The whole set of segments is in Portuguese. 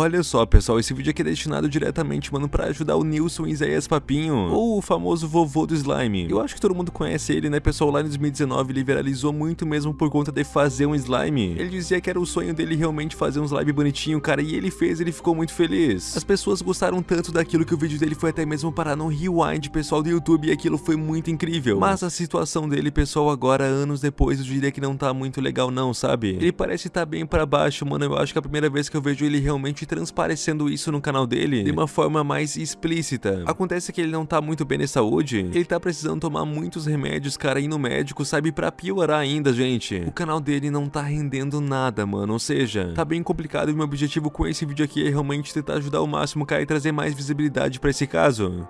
Olha só, pessoal, esse vídeo aqui é destinado diretamente, mano, pra ajudar o Nilson Isaías Papinho, ou o famoso vovô do slime. Eu acho que todo mundo conhece ele, né, pessoal? Lá em 2019 ele viralizou muito mesmo por conta de fazer um slime. Ele dizia que era o sonho dele realmente fazer um slime bonitinho, cara, e ele fez, ele ficou muito feliz. As pessoas gostaram tanto daquilo que o vídeo dele foi até mesmo parar no rewind, pessoal do YouTube, e aquilo foi muito incrível. Mas a situação dele, pessoal, agora, anos depois, eu diria que não tá muito legal não, sabe? Ele parece estar tá bem pra baixo, mano, eu acho que é a primeira vez que eu vejo ele realmente transparecendo isso no canal dele de uma forma mais explícita. Acontece que ele não tá muito bem de saúde, ele tá precisando tomar muitos remédios, cara, ir no médico, sabe, pra piorar ainda, gente. O canal dele não tá rendendo nada, mano, ou seja, tá bem complicado e meu objetivo com esse vídeo aqui é realmente tentar ajudar o máximo, cara, e trazer mais visibilidade pra esse caso.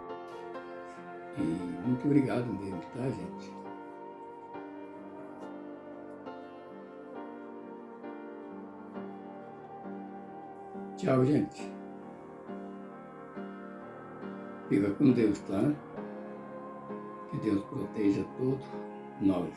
E muito obrigado mesmo, tá, gente? Tchau, gente. Fica com Deus, tá? Que Deus proteja todos nós.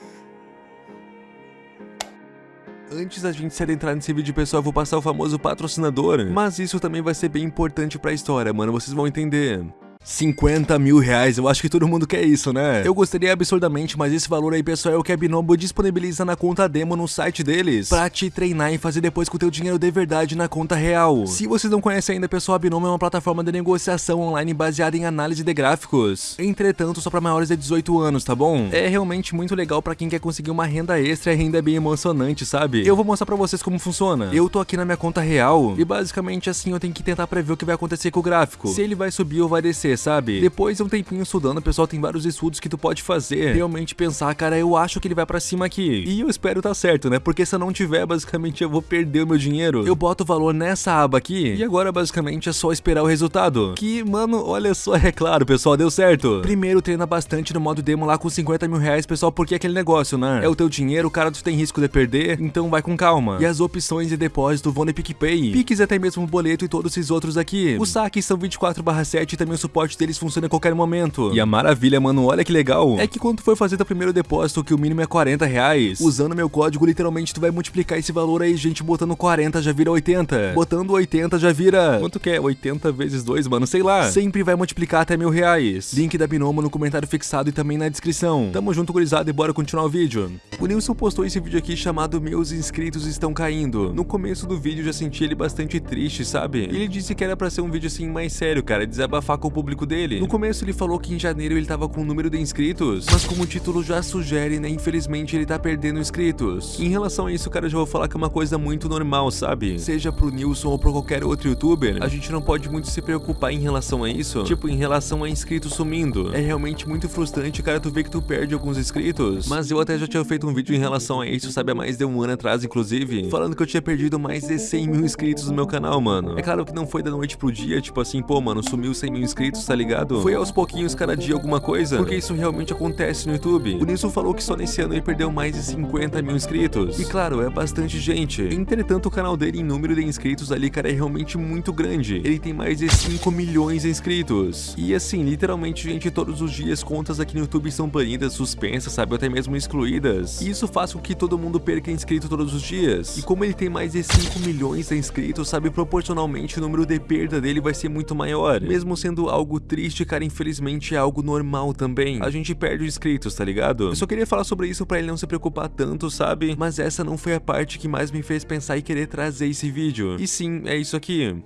Antes da gente se adentrar nesse vídeo, pessoal, eu vou passar o famoso patrocinador. Mas isso também vai ser bem importante pra história, mano, vocês vão entender. 50 mil reais, eu acho que todo mundo quer isso, né? Eu gostaria absurdamente, mas esse valor aí, pessoal, é o que a Binomo disponibiliza na conta demo no site deles, pra te treinar e fazer depois com o teu dinheiro de verdade na conta real. Se vocês não conhecem ainda, pessoal, a Binomo é uma plataforma de negociação online baseada em análise de gráficos. Entretanto, só pra maiores de 18 anos, tá bom? É realmente muito legal pra quem quer conseguir uma renda extra e ainda é bem emocionante, sabe? Eu vou mostrar pra vocês como funciona. Eu tô aqui na minha conta real e basicamente assim eu tenho que tentar prever o que vai acontecer com o gráfico. Se ele vai subir ou vai descer, sabe? Depois de um tempinho estudando, pessoal, tem vários estudos que tu pode fazer. Realmente pensar, cara, eu acho que ele vai pra cima aqui. E eu espero tá certo, né? Porque se eu não tiver, basicamente eu vou perder o meu dinheiro. Eu boto o valor nessa aba aqui e agora basicamente é só esperar o resultado. Que, mano, olha só, é claro, pessoal, deu certo. Primeiro treina bastante no modo demo lá com 50 mil reais, pessoal, porque é aquele negócio, né? É o teu dinheiro, cara, tu tem risco de perder, então vai com calma. E as opções de depósito vão no PicPay. Pix até mesmo o boleto e todos esses outros aqui. Os saques são 24 7 e também o suporte deles funciona a qualquer momento. E a maravilha, mano, olha que legal, é que quando tu for fazer teu primeiro depósito, que o mínimo é 40 reais, usando meu código, literalmente tu vai multiplicar esse valor aí, gente, botando 40 já vira 80, botando 80 já vira... Quanto que é? 80 vezes 2, mano, sei lá. Sempre vai multiplicar até mil reais. Link da Binomo no comentário fixado e também na descrição. Tamo junto, gurizada, e bora continuar o vídeo. O Nilson postou esse vídeo aqui chamado Meus Inscritos Estão Caindo. No começo do vídeo já senti ele bastante triste, sabe? Ele disse que era pra ser um vídeo assim mais sério, cara, desabafar com o público dele. No começo ele falou que em janeiro ele tava com um número de inscritos, mas como o título já sugere, né, infelizmente ele tá perdendo inscritos. Em relação a isso, cara, eu já vou falar que é uma coisa muito normal, sabe? Seja pro Nilson ou pra qualquer outro youtuber, a gente não pode muito se preocupar em relação a isso, tipo, em relação a inscritos sumindo. É realmente muito frustrante, cara, tu vê que tu perde alguns inscritos, mas eu até já tinha feito um vídeo em relação a isso, sabe, há mais de um ano atrás, inclusive, falando que eu tinha perdido mais de 100 mil inscritos no meu canal, mano. É claro que não foi da noite pro dia, tipo assim, pô, mano, sumiu 100 mil inscritos, tá ligado? Foi aos pouquinhos cada dia alguma coisa, porque isso realmente acontece no YouTube. O Nilson falou que só nesse ano ele perdeu mais de 50 mil inscritos. E claro, é bastante gente. Entretanto, o canal dele em número de inscritos ali, cara, é realmente muito grande. Ele tem mais de 5 milhões de inscritos. E assim, literalmente, gente, todos os dias contas aqui no YouTube são banidas, suspensas, sabe, até mesmo excluídas. E isso faz com que todo mundo perca inscrito todos os dias. E como ele tem mais de 5 milhões de inscritos, sabe, proporcionalmente o número de perda dele vai ser muito maior. Mesmo sendo algo triste, cara, infelizmente é algo normal também. A gente perde inscritos, tá ligado? Eu só queria falar sobre isso pra ele não se preocupar tanto, sabe? Mas essa não foi a parte que mais me fez pensar e querer trazer esse vídeo. E sim, é isso aqui.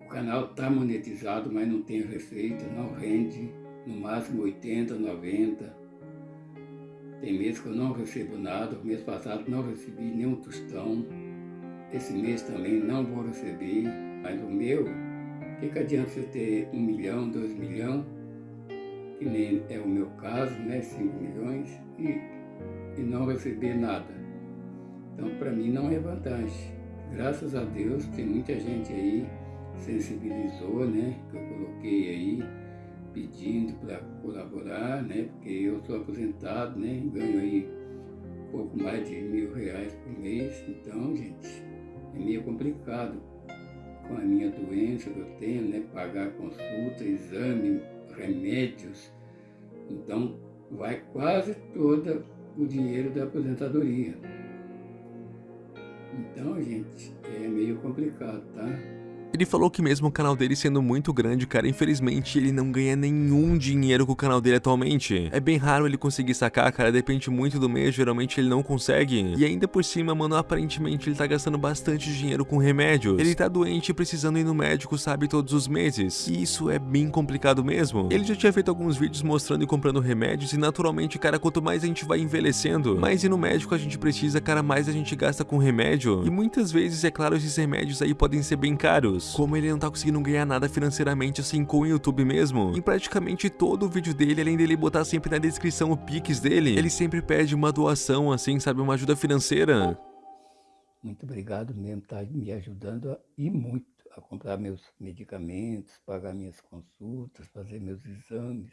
O canal tá monetizado, mas não tem receita, não rende. No máximo 80, 90. Tem mês que eu não recebo nada. Mês passado não recebi nenhum tostão. Esse mês também não vou receber. Mas o meu, o que, que adianta você ter um milhão, dois milhões que nem é o meu caso, né, 5 milhões, e, e não receber nada. Então, para mim, não é vantagem. Graças a Deus, tem muita gente aí sensibilizou, né, que eu coloquei aí, pedindo para colaborar, né, porque eu sou aposentado, né, ganho aí um pouco mais de mil reais por mês, então, gente, é meio complicado com a minha doença que eu tenho, né, pagar consulta, exame, remédios. Então, vai quase todo o dinheiro da aposentadoria. Então, gente, é meio complicado, tá? Ele falou que mesmo o canal dele sendo muito grande, cara, infelizmente ele não ganha nenhum dinheiro com o canal dele atualmente. É bem raro ele conseguir sacar, cara, depende muito do mês, geralmente ele não consegue. E ainda por cima, mano, aparentemente ele tá gastando bastante dinheiro com remédios. Ele tá doente e precisando ir no médico, sabe, todos os meses. E isso é bem complicado mesmo. Ele já tinha feito alguns vídeos mostrando e comprando remédios e naturalmente, cara, quanto mais a gente vai envelhecendo, mais ir no médico a gente precisa, cara, mais a gente gasta com remédio. E muitas vezes, é claro, esses remédios aí podem ser bem caros. Como ele não tá conseguindo ganhar nada financeiramente assim com o YouTube mesmo, em praticamente todo o vídeo dele, além dele botar sempre na descrição o Pix dele, ele sempre pede uma doação assim, sabe, uma ajuda financeira. Muito obrigado mesmo, tá me ajudando e muito a comprar meus medicamentos, pagar minhas consultas, fazer meus exames.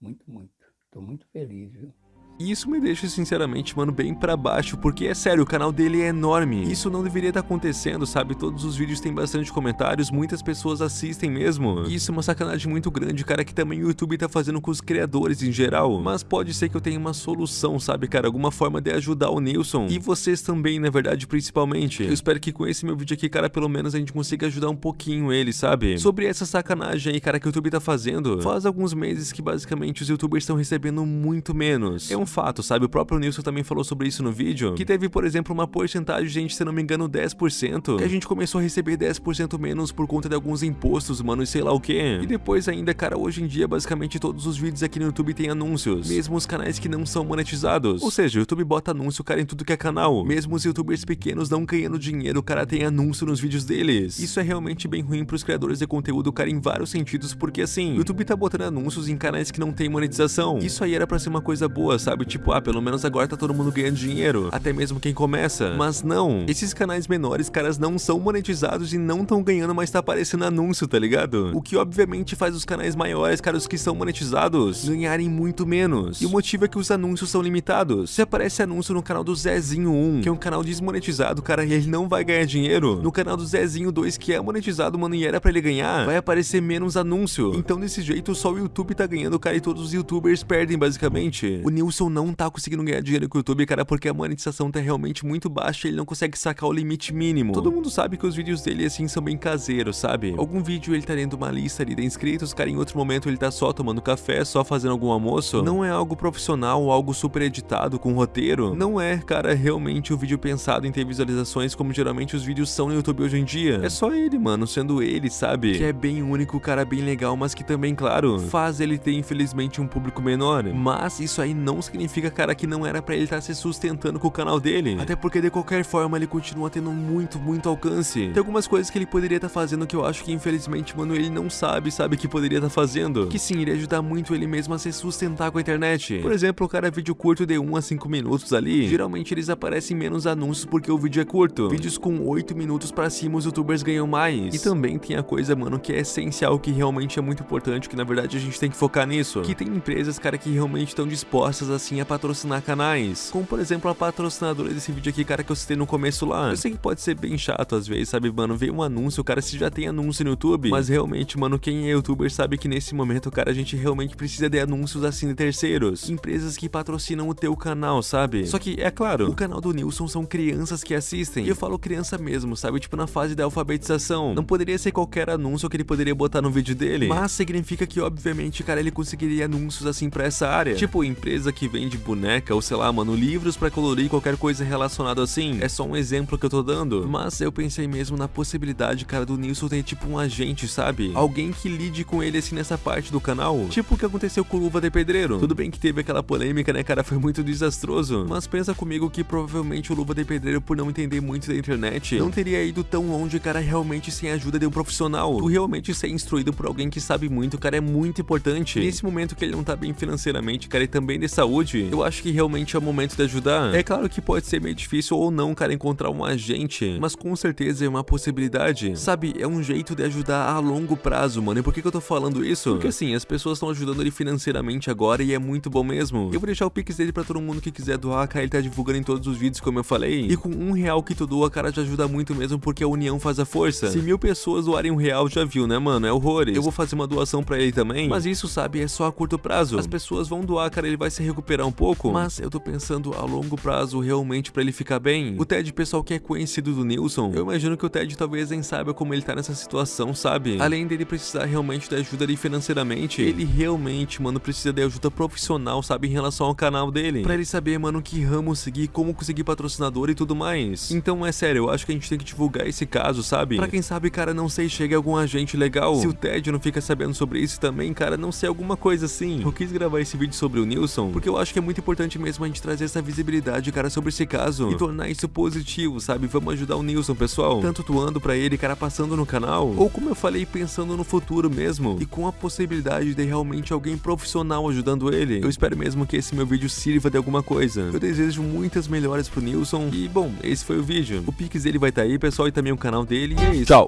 Muito, muito. Estou muito feliz, viu? E isso me deixa, sinceramente, mano, bem pra baixo, porque é sério, o canal dele é enorme. Isso não deveria estar tá acontecendo, sabe? Todos os vídeos têm bastante comentários, muitas pessoas assistem mesmo. E isso é uma sacanagem muito grande, cara, que também o YouTube tá fazendo com os criadores em geral. Mas pode ser que eu tenha uma solução, sabe, cara? Alguma forma de ajudar o Nilson. E vocês também, na verdade, principalmente. Eu espero que com esse meu vídeo aqui, cara, pelo menos a gente consiga ajudar um pouquinho ele, sabe? Sobre essa sacanagem aí, cara, que o YouTube tá fazendo. Faz alguns meses que basicamente os youtubers estão recebendo muito menos. É um fato, sabe? O próprio Nilson também falou sobre isso no vídeo, que teve, por exemplo, uma porcentagem gente, se não me engano, 10%, que a gente começou a receber 10% menos por conta de alguns impostos, mano, e sei lá o que. E depois ainda, cara, hoje em dia, basicamente todos os vídeos aqui no YouTube tem anúncios, mesmo os canais que não são monetizados. Ou seja, o YouTube bota anúncio, cara, em tudo que é canal. Mesmo os youtubers pequenos não ganhando dinheiro, o cara tem anúncio nos vídeos deles. Isso é realmente bem ruim pros criadores de conteúdo, cara, em vários sentidos, porque assim, o YouTube tá botando anúncios em canais que não tem monetização. Isso aí era pra ser uma coisa boa, sabe? Tipo, ah, pelo menos agora tá todo mundo ganhando dinheiro, até mesmo quem começa. Mas não, esses canais menores, caras, não são monetizados e não estão ganhando, mas tá aparecendo anúncio, tá ligado? O que obviamente faz os canais maiores, caras, que são monetizados, ganharem muito menos. E o motivo é que os anúncios são limitados. Se aparece anúncio no canal do Zezinho 1, que é um canal desmonetizado, cara, e ele não vai ganhar dinheiro. No canal do Zezinho 2, que é monetizado, mano, e era pra ele ganhar, vai aparecer menos anúncio. Então desse jeito só o YouTube tá ganhando, cara, e todos os youtubers perdem basicamente. O Nilson não tá conseguindo ganhar dinheiro com o YouTube, cara, porque a monetização tá realmente muito baixa e ele não consegue sacar o limite mínimo. Todo mundo sabe que os vídeos dele, assim, são bem caseiros, sabe? Algum vídeo ele tá dentro uma lista ali de inscritos, cara, em outro momento ele tá só tomando café, só fazendo algum almoço. Não é algo profissional algo super editado, com roteiro. Não é, cara, realmente o um vídeo pensado em ter visualizações como geralmente os vídeos são no YouTube hoje em dia. É só ele, mano, sendo ele, sabe? Que é bem único, cara, bem legal, mas que também, claro, faz ele ter, infelizmente, um público menor. Mas isso aí não significa, cara, que não era pra ele estar tá se sustentando com o canal dele. Até porque de qualquer forma ele continua tendo muito, muito alcance. Tem algumas coisas que ele poderia estar tá fazendo que eu acho que infelizmente, mano, ele não sabe, sabe que poderia estar tá fazendo. Que sim, iria ajudar muito ele mesmo a se sustentar com a internet. Por exemplo, o cara vídeo curto de 1 a 5 minutos ali, geralmente eles aparecem menos anúncios porque o vídeo é curto. Vídeos com 8 minutos pra cima os youtubers ganham mais. E também tem a coisa, mano, que é essencial, que realmente é muito importante, que na verdade a gente tem que focar nisso. Que tem empresas, cara, que realmente estão dispostas assim a patrocinar canais. Como por exemplo a patrocinadora desse vídeo aqui, cara, que eu citei no começo lá. Eu sei que pode ser bem chato às vezes, sabe, mano? Vem um anúncio, cara, se já tem anúncio no YouTube. Mas realmente, mano, quem é youtuber sabe que nesse momento, cara, a gente realmente precisa de anúncios assim de terceiros. Empresas que patrocinam o teu canal, sabe? Só que, é claro, o canal do Nilson são crianças que assistem. E eu falo criança mesmo, sabe? Tipo na fase da alfabetização. Não poderia ser qualquer anúncio que ele poderia botar no vídeo dele. Mas significa que, obviamente, cara, ele conseguiria anúncios assim pra essa área. Tipo, empresa que vende boneca ou sei lá, mano, livros para colorir qualquer coisa relacionada assim. É só um exemplo que eu tô dando. Mas eu pensei mesmo na possibilidade, cara, do Nilson ter tipo um agente, sabe? Alguém que lide com ele assim nessa parte do canal. Tipo o que aconteceu com o Luva de Pedreiro. Tudo bem que teve aquela polêmica, né, cara? Foi muito desastroso. Mas pensa comigo que provavelmente o Luva de Pedreiro, por não entender muito da internet, não teria ido tão longe, cara, realmente sem a ajuda de um profissional. Tu realmente ser instruído por alguém que sabe muito, cara, é muito importante. Nesse momento que ele não tá bem financeiramente, cara, e também de saúde, eu acho que realmente é o momento de ajudar. É claro que pode ser meio difícil ou não, cara, encontrar um agente, mas com certeza é uma possibilidade. Sabe, é um jeito de ajudar a longo prazo, mano. E por que, que eu tô falando isso? Porque assim, as pessoas estão ajudando ele financeiramente agora e é muito bom mesmo. Eu vou deixar o pix dele pra todo mundo que quiser doar, cara, ele tá divulgando em todos os vídeos, como eu falei. E com um real que tu doa, cara, já ajuda muito mesmo, porque a união faz a força. Se mil pessoas doarem um real, já viu, né, mano? É horrores. Eu vou fazer uma doação pra ele também, mas isso, sabe, é só a curto prazo. As pessoas vão doar, cara, ele vai se recuperar recuperar um pouco, mas eu tô pensando a longo prazo realmente pra ele ficar bem. O Ted, pessoal que é conhecido do Nilson, eu imagino que o Ted talvez nem saiba como ele tá nessa situação, sabe? Além dele precisar realmente da ajuda ali financeiramente, ele realmente, mano, precisa de ajuda profissional, sabe, em relação ao canal dele. Pra ele saber, mano, que ramo seguir, como conseguir patrocinador e tudo mais. Então, é sério, eu acho que a gente tem que divulgar esse caso, sabe? Pra quem sabe, cara, não sei, chega algum agente legal. Se o Ted não fica sabendo sobre isso também, cara, não sei, alguma coisa assim. Eu quis gravar esse vídeo sobre o Nilson, porque eu acho que é muito importante mesmo a gente trazer essa visibilidade, cara, sobre esse caso. E tornar isso positivo, sabe? Vamos ajudar o Nilson, pessoal. Tanto doando pra ele, cara, passando no canal, ou como eu falei, pensando no futuro mesmo. E com a possibilidade de realmente alguém profissional ajudando ele. Eu espero mesmo que esse meu vídeo sirva de alguma coisa. Eu desejo muitas melhoras pro Nilson. E, bom, esse foi o vídeo. O Pix dele vai estar tá aí, pessoal, e também o canal dele. E é isso. Tchau!